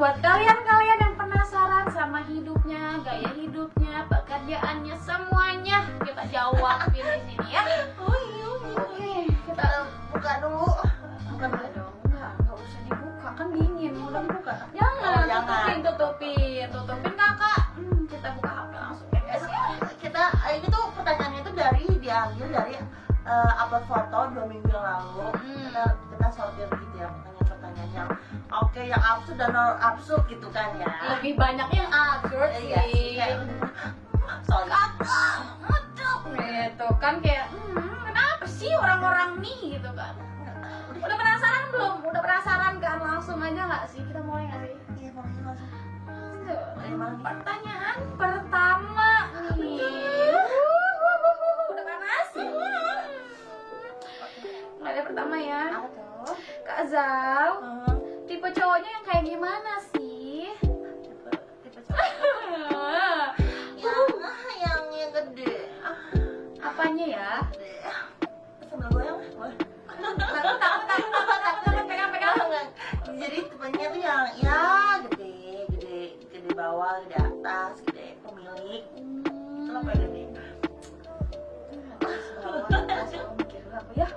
buat kalian-kalian yang penasaran sama hidupnya, gaya hidupnya, pekerjaannya, semuanya kita jawab di sini ya. Oh iya. Oke, kita Kita buka dulu. bukan dong, enggak, enggak usah dibuka, kan dingin. Udah buka. Jangan, Oh, jangan. tutupin, tutupin, tutupin kakak. Hmm, kita buka HP langsung ya guys ya. Kita ini tuh pertanyaannya tuh dari diambil dari eh, upload foto dua minggu lalu. Hmm. Kita kita sortir yang oke yang absurd dan non absurd gitu kan ya. Lebih banyak yang absurd Eh, Iya sih. sih. Kayak, sorry. gitu kan kayak hmm, kenapa sih orang-orang nih gitu kan udah penasaran belum udah penasaran kan langsung aja nggak sih kita mulai nggak sih Iya langsung. Mulai nih? pertanyaan apanya ya. Sambil goyang boleh. takut takut takut takut takut takut pegang pegang Enggak. Jadi tipenya tuh yang ya gede, gede, gede bawah, gede atas, gede pemilik. Paling gede. ya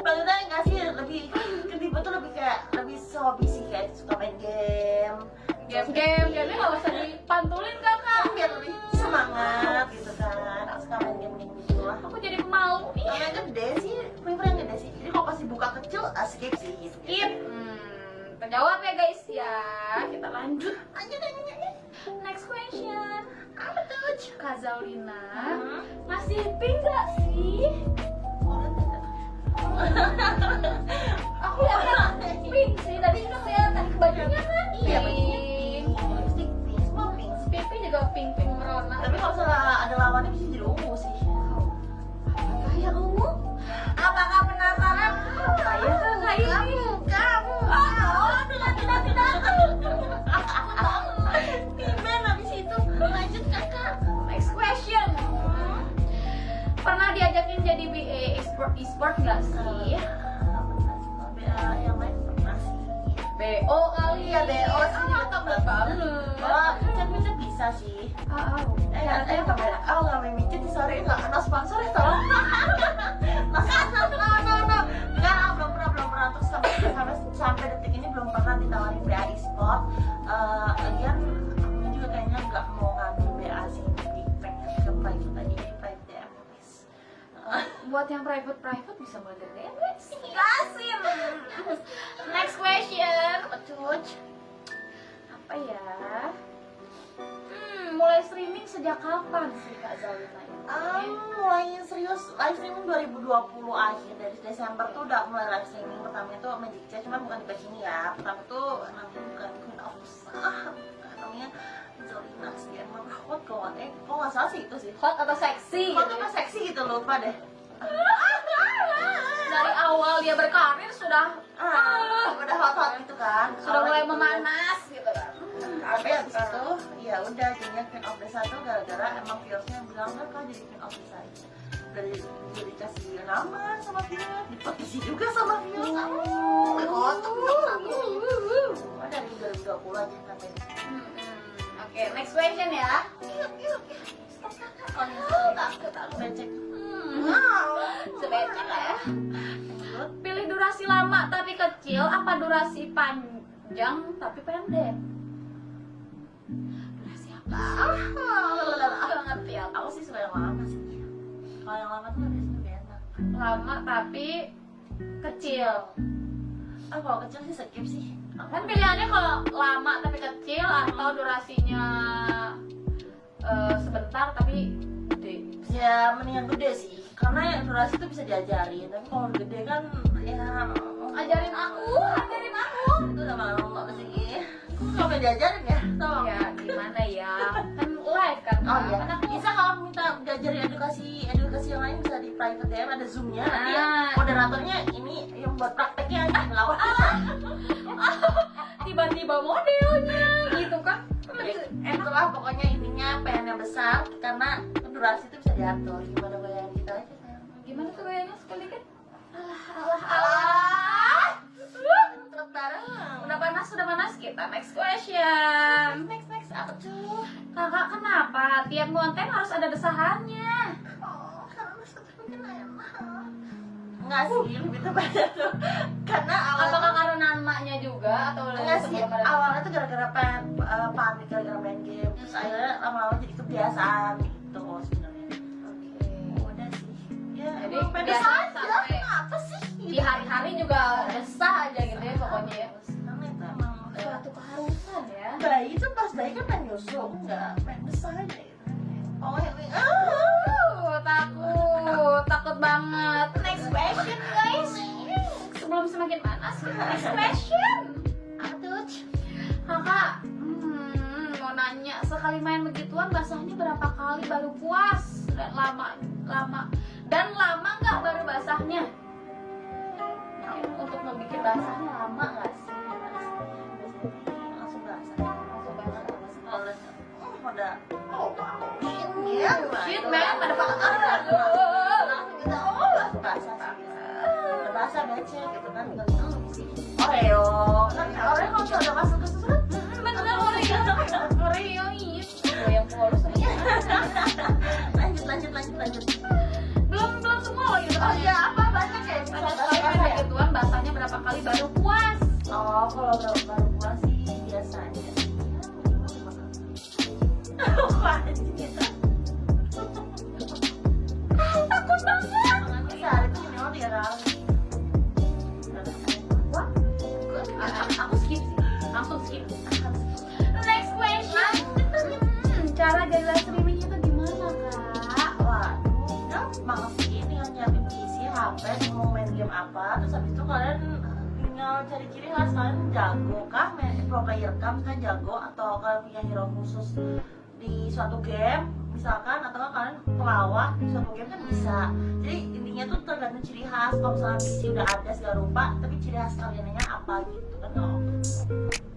Maksudnya enggak sih lebih ke tipe tuh lebih kayak lebih hobi sih kayak suka main game. game-game game nggak usah dipantulin kecil, ah, skip sih skip hmm, terjawab ya guys ya kita lanjut Lanjut, lanjut. next question Apa tuh? Kak Zaulina Hmm. masih pink gak sih Orang tidak. e-sport nggak sih BA yang lain pernah sih. BO kali Iya, BO sih. ah takut banget Oh, micet-micet bisa sih. ah ah. Eh, eh, beda. Oh, nggak main micet sih, sorry. Nggak kena sponsor ya, tolong. yang private private bisa bantu DM guys kasih next question tuh? apa ya? Hmm, mulai streaming sejak kapan sih kak Zalina? Ah, mulai serius live streaming 2020 akhir dari Desember tuh udah mulai live streaming. Pertama itu Magic Chat cuma bukan di page ini ya. Pertama tuh namanya bukan Queen of Sah namanya Zolina Sdianma Hot kalau nggak eh kok nggak salah sih itu sih? Hot atau seksi Hot ya? seksi gitu lupa deh. dari awal dia berkarir sudah ah, udah hot hot gitu kan. sudah mulai memanas gitu kan. Tapi habis itu ya udah jadinya Queen of the tuh gara-gara emang viewersnya bilang kan kau jadi Queen of dari jadi dikasih nama sama viewer dipetisi juga sama viewer kamu kotak satu Oh, dari 2020 aja sampai Hmm, hmm. oke next question ya. Yuk yuk stop kakak Oh, tak takut aku becek. Hmm. wow. Sebecek lah ya durasi lama tapi kecil apa durasi panjang tapi pendek? Durasi apa? Ah Gak ngerti aku aku sih suka yang lama sih. Kalau yang lama tuh lebih enak. Lama tapi kecil. Ah kalau kecil sih skip sih. Kan pilihannya kalau lama tapi kecil atau durasinya eh, sebentar tapi gede. Ya mending yang gede sih karena yang durasi itu bisa diajarin tapi kalau gede kan ya ajarin aku ajarin aku. Itu udah malu apa sih kok nggak boleh diajarin ya tolong ya gimana ya? Kan live kan oh iya. Kan aku bisa kalau minta diajarin edukasi edukasi yang lain bisa di private DM ada zoomnya. Nanti ya Ah. moderatornya ini yang buat prakteknya yang ngelawak tiba-tiba modelnya gitu kan enak lah pokoknya intinya pengen yang besar karena durasi itu bisa diatur. Gimana gaya kita aja sayang gimana tuh gayanya sekali kan alah alah. Alah udah panas sudah panas? Kita next question. Next next. Apa tuh? Kakak kenapa tiap konten harus ada desahannya? Oh karena sebetulnya enak. Enggak sih, lebih tepatnya tuh. Karena awalnya namanya juga atau Enggak sih, ada awalnya tuh gara-gara pengen eh, panik gara-gara main game. Terus akhirnya lama-lama jadi kebiasaan gitu sebenarnya. Oke. Udah sih. Ya, Jadi, emang pede biasa saja, sampai kenapa sih? di hari-hari juga desah aja gitu ya pokoknya ya. Suatu keharusan ya. Bayi itu pas bayi kan main nyusu, enggak. Main besar aja next question kakak hmm, mau nanya sekali main begituan basahnya berapa kali baru puas? Dan lama lama. Dan lama nggak baru basahnya? Mungkin untuk mau bikin basahnya lama nggak sih? Langsung basah Langsung basah. Kalau oh, oh wow. Shit man. Shit, man, aduh langsung kita oh langsung basah. Basah becek gitu kan Oreo. Kan Oreo kalau udah masuk ke susu kan bener Oreo Oreo iya Gue yang polos lanjut lanjut lanjut lanjut. Belum belum semua loh gitu. Oh iya. Apa banyak ya? Ada sekali main begituan basahnya berapa kali baru puas. Oh kalau baru next question Hmm, cara jaga streaming itu gimana kak Waduh, gampang sih tinggal nyiapin PC, HP, mau main game apa Terus habis itu kalian tinggal cari ciri khas kalian jago kah, main pro player kah, jago Atau kalian punya hero khusus di suatu game misalkan atau kalian pelawak di suatu game kan bisa jadi intinya tuh tergantung ciri khas kalau misalnya PC udah ada segala rupa tapi ciri khas kaliannya apa gitu kan oh.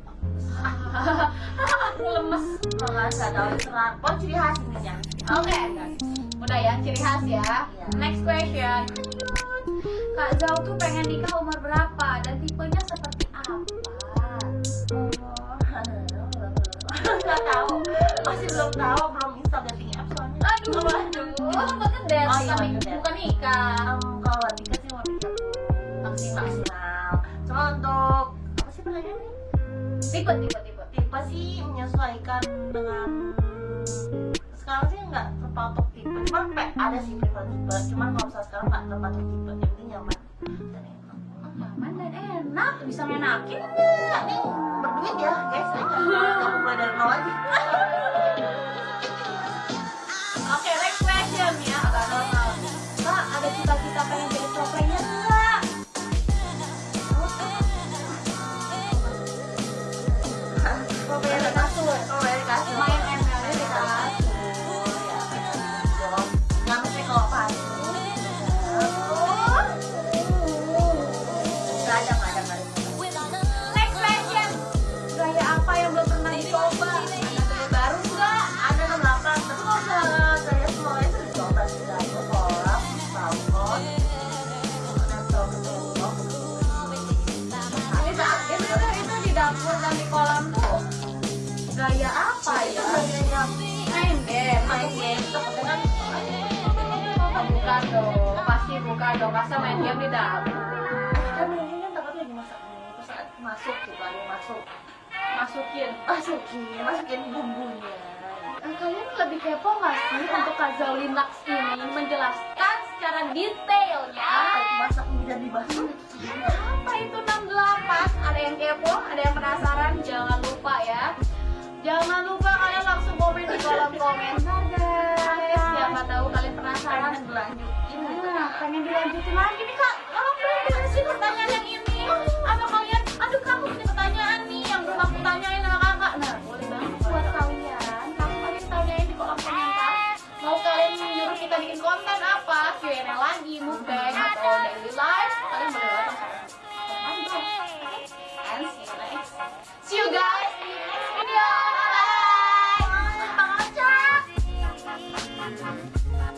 Aku lemes. Kalau nggak tahu terserah pokoknya ciri khas intinya oke udah ya ciri khas ya. Iya. next question. Kak Zau tuh pengen nikah umur berapa? Dan tipenya seperti apa? Nggak tahu. Masih belum tahu belum install dating app soalnya. Aduh waduh bukan ngedet Oh, iya, bukan nikah. Em, kalau nikah sih mau nikah maksimal maksimal. Cuma untuk apa sih pertanyaannya tipe tipe tipe. Tipe sih menyesuaikan dengan sekarang sih nggak terpatok tipe. Cuman pe ada sih prefer tipe. Cuman kalau misalnya sekarang nggak terpatok tipe yang penting nyaman dan enak. Nyaman dan enak. Bisa ngenakin Nggak, dong masa main game di dapur kan mungkin kan takut lagi masak terus saat masuk gitu ada masuk. Masukin. Masukin masukin bumbunya. Eh, kalian lebih kepo nggak sih untuk Kak Zaulin Lux ini menjelaskan secara detailnya? Ah masak mie dan dibasuh apa itu 68 ada yang kepo ada yang penasaran? Jangan lupa ya. Jangan lupa kalian langsung komen di kolom komentar guys. Siapa tahu kalian penasaran pengen dilanjutin lagi nih kak